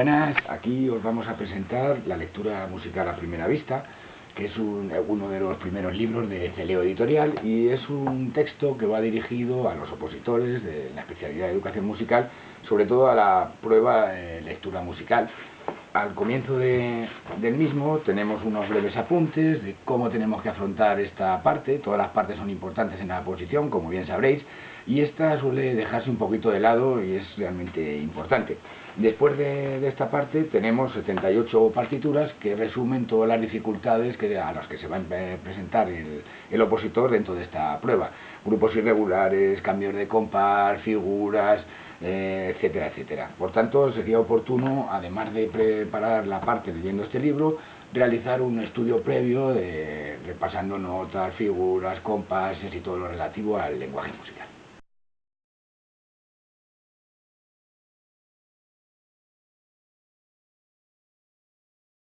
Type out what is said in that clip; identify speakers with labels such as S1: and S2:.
S1: Buenas, aquí os vamos a presentar la lectura musical a primera vista, que es uno de los primeros libros de Celeo Editorial y es un texto que va dirigido a los opositores de la especialidad de educación musical, sobre todo a la prueba de lectura musical. Al comienzo del mismo tenemos unos breves apuntes de cómo tenemos que afrontar esta parte, todas las partes son importantes en la posición, como bien sabréis, y esta suele dejarse un poquito de lado y es realmente importante. Después de, esta parte tenemos 78 partituras que resumen todas las dificultades a las que se va a presentar el, opositor dentro de esta prueba. Grupos irregulares, cambios de compás, figuras, eh, etcétera, etcétera. Por tanto, sería oportuno, además de preparar la parte leyendo este libro, realizar un estudio previo de, repasando notas, figuras, compases y todo lo relativo al lenguaje musical.